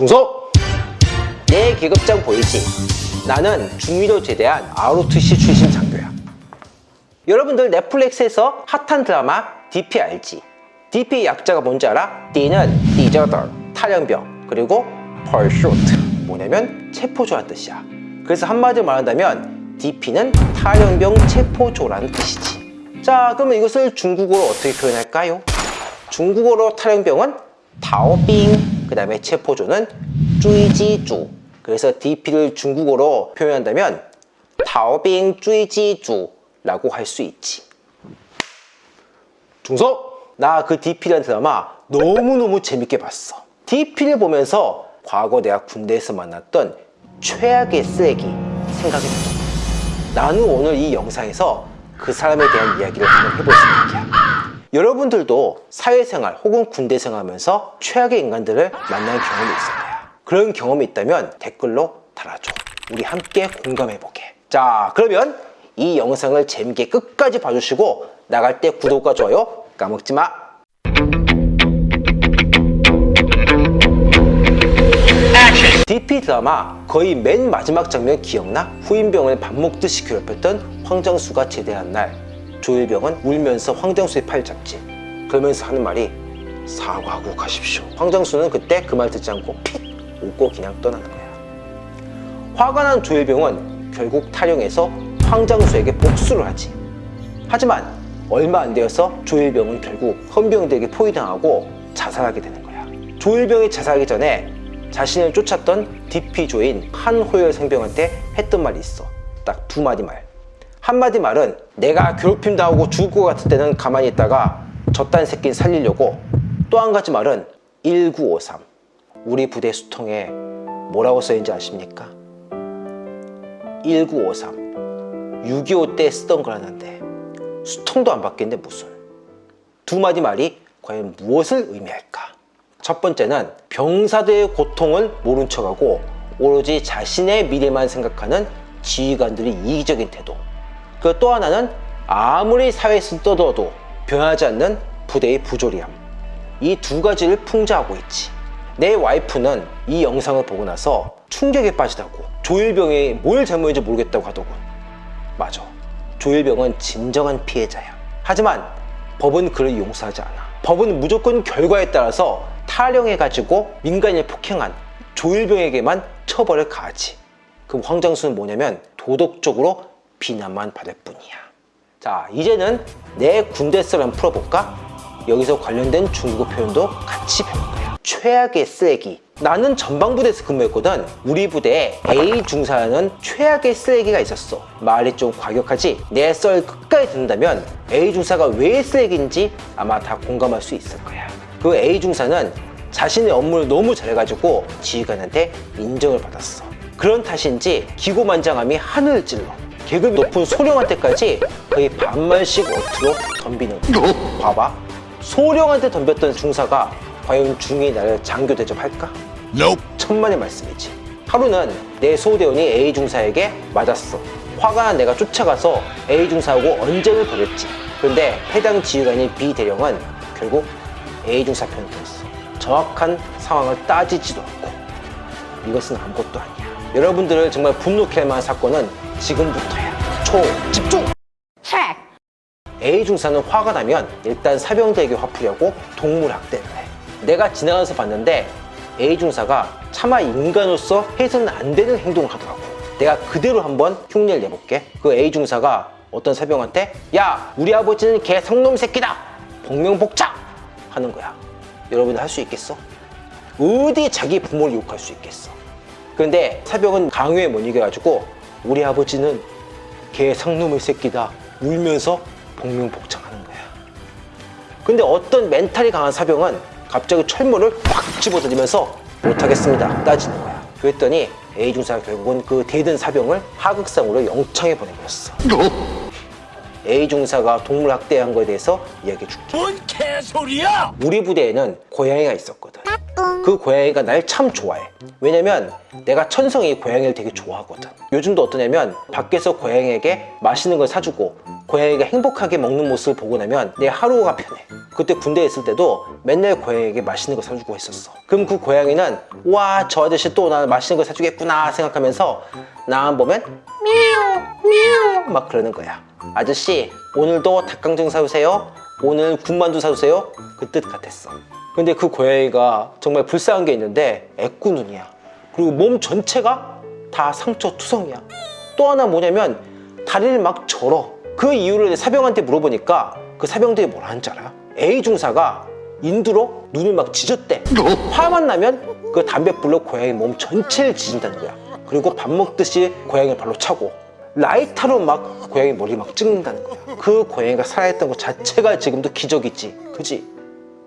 중석! 내 계급장 보이지? 나는 중위로 제대한 ROTC 출신 장교야. 여러분들 넷플릭스에서 핫한 드라마 DP 알지? DP 약자가 뭔지 알아? D는 디저터, 탈영병, 그리고 Pursuit 뭐냐면 체포조란 뜻이야. 그래서 한마디로 말한다면 DP는 탈영병 체포조라는 뜻이지. 자, 그러면 이것을 중국어로 어떻게 표현할까요? 중국어로 탈영병은 다오빙, 그 다음에 체포조는 쭈이지주. 그래서 DP를 중국어로 표현한다면 다오빙 쭈이지주 라고 할 수 있지. 중석! 나그 DP라는 드라마 너무너무 재밌게 봤어. DP를 보면서 과거 내가 군대에서 만났던 최악의 쓰레기 생각이 들어. 나는 오늘 이 영상에서 그 사람에 대한 이야기를 한번 해볼 생각이야. 여러분들도 사회생활 혹은 군대 생활 하면서 최악의 인간들을 만나는 경험이 있을 거야. 그런 경험이 있다면 댓글로 달아줘. 우리 함께 공감해보게. 자, 그러면 이 영상을 재밌게 끝까지 봐주시고 나갈 때 구독과 좋아요 까먹지 마. DP 드라마 거의 맨 마지막 장면 기억나? 후임병을 밥 먹듯이 괴롭혔던 황정수가 제대한 날 조일병은 울면서 황정수의 팔 잡지. 그러면서 하는 말이 사과하고 가십시오. 황정수는 그때 그 말 듣지 않고 픽 웃고 그냥 떠나는 거야. 화가 난 조일병은 결국 탈영해서 황정수에게 복수를 하지. 하지만 얼마 안 되어서 조일병은 결국 헌병들에게 포위당하고 자살하게 되는 거야. 조일병이 자살하기 전에 자신을 쫓았던 DP조인 한호열 상병한테 했던 말이 있어. 딱 두 마디 말 한마디 말은 내가 괴롭힘 당하고 죽을 것 같을 때는 가만히 있다가 저딴 새끼 살리려고 또 한 가지 말은 1953 우리 부대 수통에 뭐라고 써있는지 아십니까? 1953 6.25 때 쓰던 거라는데 수통도 안 바뀌는데 무슨 두 마디 말이 과연 무엇을 의미할까? 첫 번째는 병사들의 고통을 모른 척하고 오로지 자신의 미래만 생각하는 지휘관들의 이기적인 태도 그 또 하나는 아무리 사회에서 떠들어도 변하지 않는 부대의 부조리함. 이 두 가지를 풍자하고 있지. 내 와이프는 이 영상을 보고 나서 충격에 빠지다고 조일병이 뭘 잘못했는지 모르겠다고 하더군. 맞아. 조일병은 진정한 피해자야. 하지만 법은 그를 용서하지 않아. 법은 무조건 결과에 따라서 탈영해가지고 민간인을 폭행한 조일병에게만 처벌을 가하지. 그럼 황장수는 뭐냐면 도덕적으로 비난만 받을 뿐이야. 자 이제는 내 군대 썰을 풀어볼까? 여기서 관련된 중국어 표현도 같이 배울 거야. 최악의 쓰레기. 나는 전방부대에서 근무했거든. 우리 부대에 A 중사라는 최악의 쓰레기가 있었어. 말이 좀 과격하지? 내 썰 끝까지 듣는다면 A 중사가 왜 쓰레기인지 아마 다 공감할 수 있을 거야. 그 A 중사는 자신의 업무를 너무 잘해가지고 지휘관한테 인정을 받았어. 그런 탓인지 기고만장함이 하늘을 찔러 계급이 높은 소령한테까지 거의 반만씩 어투로 덤비는 거야. 봐봐. 소령한테 덤볐던 중사가 과연 중위 나를 장교 대접할까? Nope. 천만의 말씀이지. 하루는 내 소대원이 A 중사에게 맞았어. 화가 난 내가 쫓아가서 A 중사하고 언쟁을 벌였지. 그런데 해당 지휘관인 B 대령은 결국 A 중사 편을 들었어. 정확한 상황을 따지지도 않고. 이것은 아무것도 아니야 여러분들을 정말 분노케 할 만한 사건은 지금부터야 초 집중! A 중사는 화가 나면 일단 사병들에게 화풀이하고 동물 학대를 해 내가 지나가서 봤는데 A 중사가 차마 인간으로서 해서는 안 되는 행동을 하더라고. 내가 그대로 한번 흉내를 내볼게. 그 A 중사가 어떤 사병한테 야 우리 아버지는 개 성놈 새끼다. 복명복작 하는 거야. 여러분들 할수 있겠어? 어디 자기 부모를 욕할 수 있겠어 그런데 사병은 강요에 못 이겨가지고 우리 아버지는 개 상놈의 새끼다 울면서 복명복창하는 거야. 근데 어떤 멘탈이 강한 사병은 갑자기 철문을 확 집어던지면서 못하겠습니다. 따지는 거야. 그랬더니 A 중사가 결국은 그 대든 사병을 하극상으로 영창에 보내버렸어? A 중사가 동물 학대한 거에 대해서 이야기해 줄게. 뭔 개소리야! 우리 부대에는 고양이가 있었거든 그 고양이가 날 참 좋아해. 왜냐면 내가 천성이 고양이를 되게 좋아하거든. 요즘도 어떠냐면 밖에서 고양이에게 맛있는 걸 사주고 고양이가 행복하게 먹는 모습을 보고 나면 내 하루가 편해. 그때 군대에 있을 때도 맨날 고양이에게 맛있는 거 사주고 했었어. 그럼 그 고양이는 와 저 아저씨 또 나 맛있는 거 사주겠구나 생각하면서 나만 보면 미우 미우 막 그러는 거야 아저씨 오늘도 닭강정 사주세요 오늘 군만두 사주세요. 그 뜻 같았어. 근데 그 고양이가 정말 불쌍한 게 있는데 애꾸눈이야. 그리고 몸 전체가 다 상처 투성이야. 또 하나 뭐냐면 다리를 막 절어. 그 이유를 사병한테 물어보니까 그 사병들이 뭐라 하는 줄 알아? A 중사가 인두로 눈을 막 지졌대. 화만 나면 그 담배불로 고양이 몸 전체를 지진다는 거야. 그리고 밥 먹듯이 고양이 발로 차고 라이터로 막 고양이 머리 막 찍는다는 거야. 그 고양이가 살아있던 것 자체가 지금도 기적이지. 그지?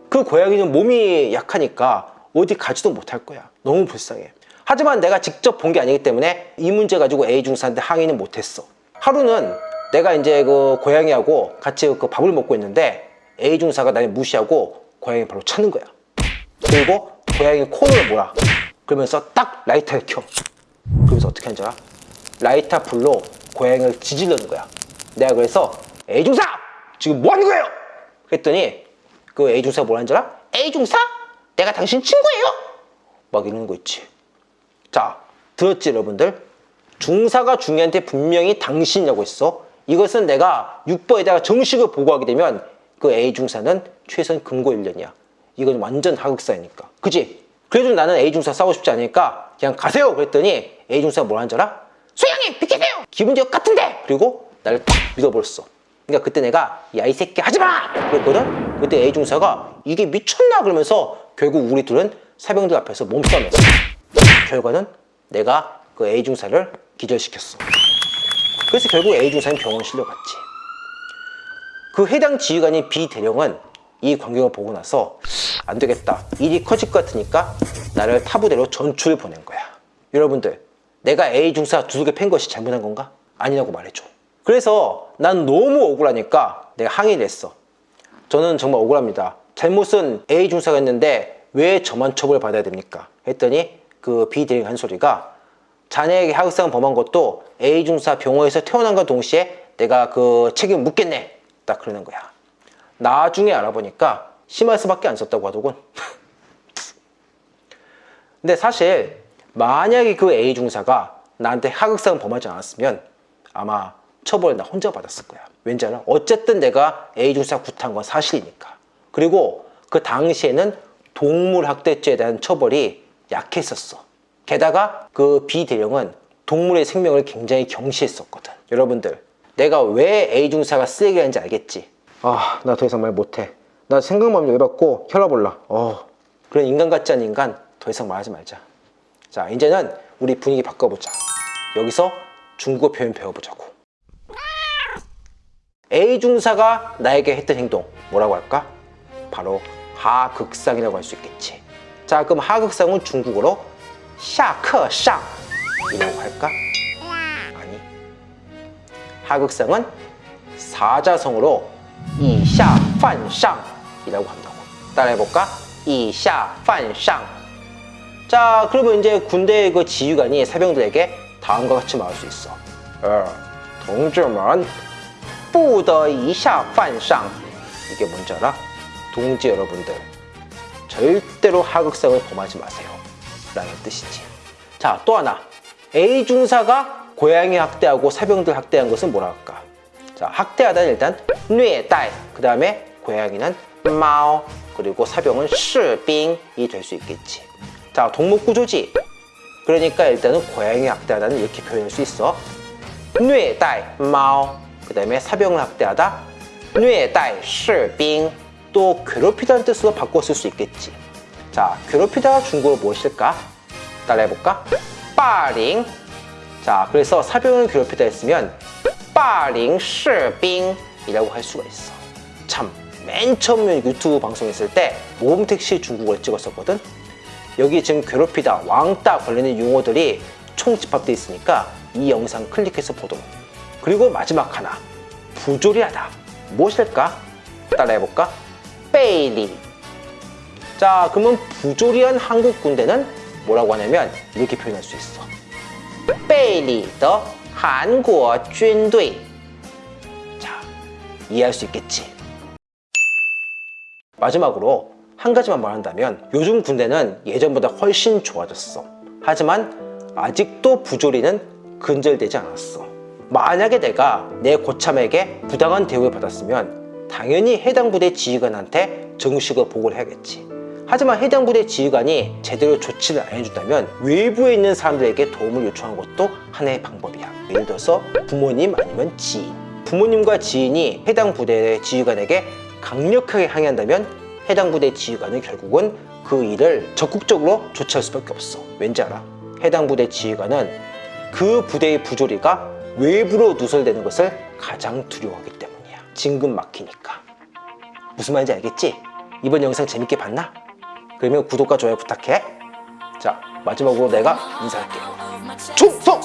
그 고양이는 몸이 약하니까 어디 가지도 못할 거야. 너무 불쌍해. 하지만 내가 직접 본 게 아니기 때문에 이 문제 가지고 A 중사한테 항의는 못했어. 하루는 내가 이제 그 고양이하고 같이 그 밥을 먹고 있는데 A 중사가 나를 무시하고 고양이 바로 찾는 거야. 그리고 고양이 코를 몰아 그러면서 딱 라이터를 켜. 그러면서 어떻게 하는지 알아? 라이터 불로 고양이를 지질러는 거야 내가 그래서 A 중사 지금 뭐 하는 거예요? 그랬더니 그 A 중사가 뭐라는 줄 알아? A 중사? 내가 당신 친구예요 막 이러는 거 있지 자 들었지 여러분들 중사가 중요한테 분명히 당신이라고 했어 이것은 내가 6번에다가 정식을 보고하게 되면 그 A 중사는 최선 금고 1년이야 이건 완전 하극사니까 그지? 그래도 나는 A 중사 싸우고 싶지 않으니까 그냥 가세요 그랬더니 A 중사가 뭐라는 줄 알아? 소영이 비키세요! 기분 적 같은데! 그리고 나를 딱 믿어버렸어. 그러니까 그때 내가 야 이 새끼 하지마! 그랬거든? 그때 A 중사가 이게 미쳤나? 그러면서 결국 우리 둘은 사병들 앞에서 몸싸움을 했어. 결과는 내가 그 A 중사를 기절시켰어. 그래서 결국 A 중사는 병원 실려갔지. 그 해당 지휘관인 B 대령은 이 광경을 보고 나서 안 되겠다. 일이 커질 것 같으니까 나를 타부대로 전출을 보낸 거야. 여러분들 내가 A 중사 두둑에 팬 것이 잘못한 건가? 아니라고 말해줘. 그래서 난 너무 억울하니까 내가 항의를 했어. 저는 정말 억울합니다. 잘못은 A 중사가 했는데 왜 저만 처벌 받아야 됩니까? 했더니 그 B 대령 한 소리가 자네에게 하극상 범한 것도 A 중사 병원에서 태어난과 동시에 내가 그 책임 묻겠네. 딱 그러는 거야. 나중에 알아보니까 심할수밖에 안 썼다고 하더군. 근데 사실 만약에 그 A 중사가 나한테 하극상 범하지 않았으면 아마 처벌을 나 혼자 받았을 거야. 왠지 알아? 어쨌든 내가 A 중사 구타한 건 사실이니까. 그리고 그 당시에는 동물학대죄에 대한 처벌이 약했었어. 게다가 그 B 대령은 동물의 생명을 굉장히 경시했었거든. 여러분들 내가 왜 A 중사가 쓰레기라는지 알겠지? 아 나 더 이상 말 못해. 나 생각만 열받고 혈압 올라. 어. 그런 인간 같지 않은 인간 더 이상 말하지 말자 자 이제는 우리 분위기 바꿔보자 여기서 중국어 표현 배워보자고 A 중사가 나에게 했던 행동 뭐라고 할까? 바로 하극상이라고 할 수 있겠지 자 그럼 하극상은 중국어로 샤크샹 이라고 할까? 아니 하극상은 사자성으로 이샤판상 이라고 한다고 따라해볼까? 이샤판상 자 그러면 이제 군대 그 지휘관이 사병들에게 다음과 같이 말할 수 있어. 아, 어, 동지만 뿌더이샤판상. 이게 뭔지 알아? 동지 여러분들. 절대로 하극상을 범하지 마세요. 라는 뜻이지. 자 또 하나. A 중사가 고양이 학대하고 사병들 학대한 것은 뭐라 할까? 자 학대하다는 일단 뇌딸 그 다음에 고양이는 마오 그리고 사병은 실빙이 될 수 있겠지. 자, 동목구조지. 그러니까 일단은 고양이 학대하다는 이렇게 표현할 수 있어. 뇌달 마오. 그 다음에 사병을 학대하다. 뇌달 시빙. 또 괴롭히다는 뜻으로 바꿨을 수 있겠지. 자, 괴롭히다가 중국어로 무엇일까? 따라해볼까? 빠링. 자, 그래서 사병을 괴롭히다 했으면 빠링 시빙 이라고 할 수가 있어. 참, 맨 처음 유튜브 방송했을 때 모범택시 중국어를 찍었었거든? 여기 지금 괴롭히다, 왕따 걸리는 용어들이 총 집합되어 있으니까 이 영상 클릭해서 보도록. 그리고 마지막 하나. 부조리하다. 무엇일까? 따라해볼까? 페일리. 자 그러면 부조리한 한국 군대는 뭐라고 하냐면 이렇게 표현할 수 있어. 페일리 더 한국 군대 자 이해할 수 있겠지? 마지막으로 한 가지만 말한다면 요즘 군대는 예전보다 훨씬 좋아졌어. 하지만 아직도 부조리는 근절되지 않았어. 만약에 내가 내 고참에게 부당한 대우를 받았으면 당연히 해당 부대 지휘관한테 정식으로 보고를 해야겠지. 하지만 해당 부대 지휘관이 제대로 조치를 안 해준다면 외부에 있는 사람들에게 도움을 요청하는 것도 하나의 방법이야. 예를 들어서 부모님 아니면 지인. 부모님과 지인이 해당 부대의 지휘관에게 강력하게 항의한다면 해당 부대 지휘관은 결국은 그 일을 적극적으로 조치할 수밖에 없어. 왠지 알아? 해당 부대 지휘관은 그 부대의 부조리가 외부로 누설되는 것을 가장 두려워하기 때문이야. 진급 막히니까. 무슨 말인지 알겠지? 이번 영상 재밌게 봤나? 그러면 구독과 좋아요 부탁해. 자, 마지막으로 내가 인사할게. 충성!